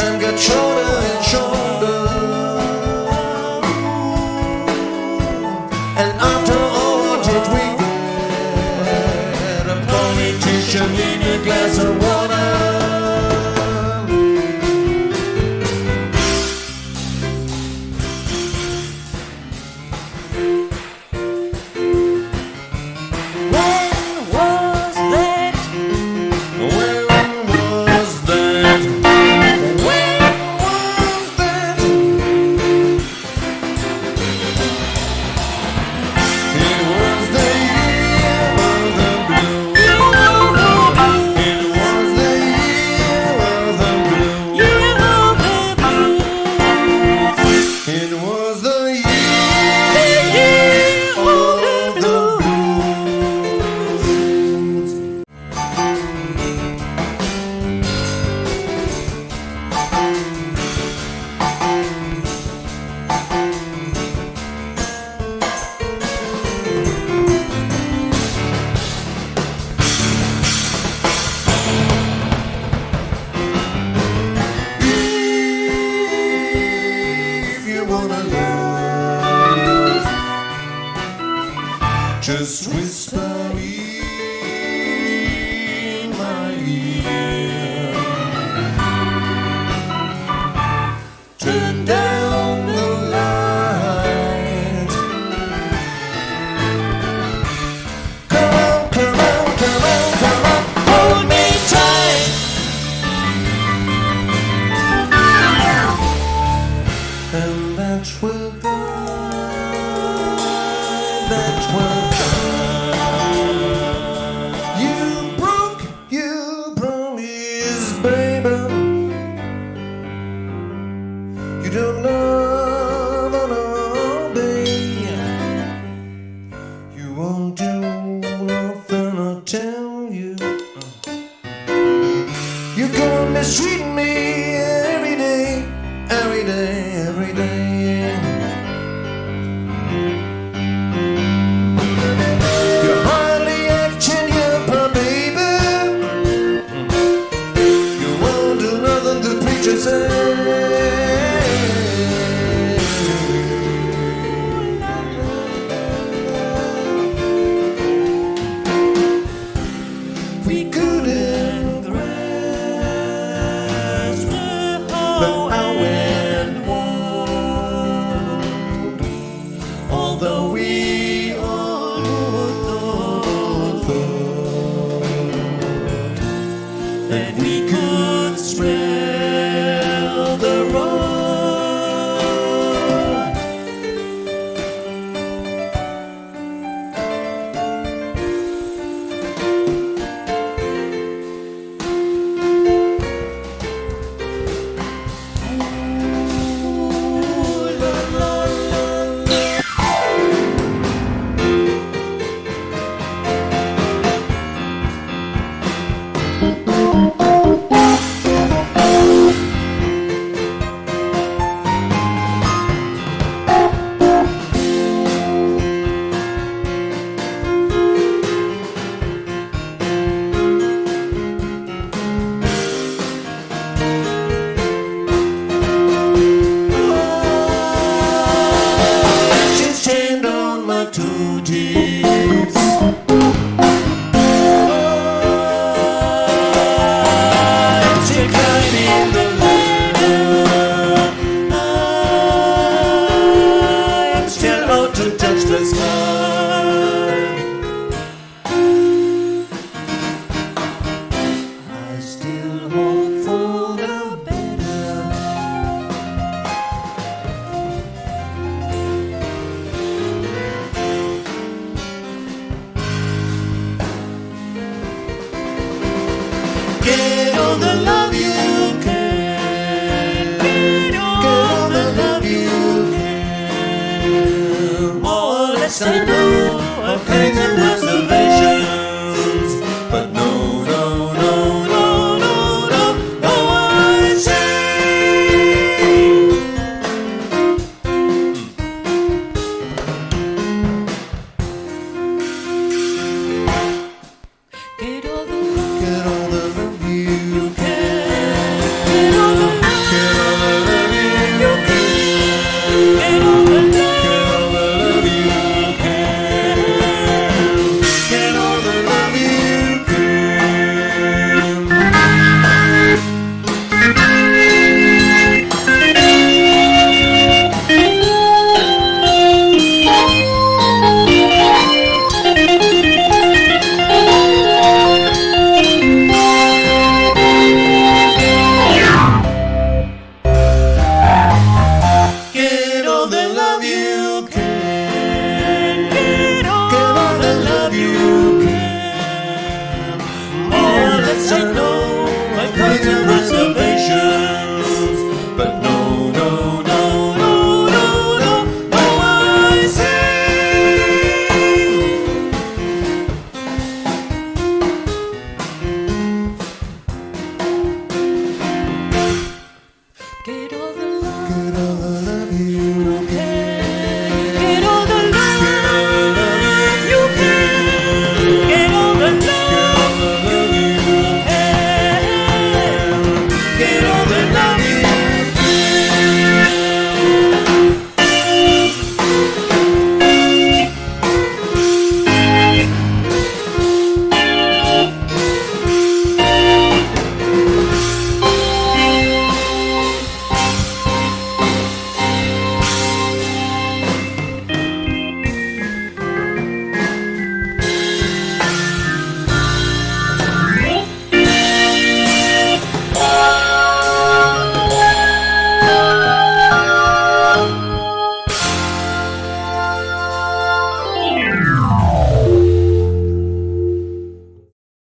time control Just whisper. mistreating me every day, every day, every day. You're hardly acting baby. You. to touch the sky. I still hope for the better. Get on the line. Simple, a thing blue. Pero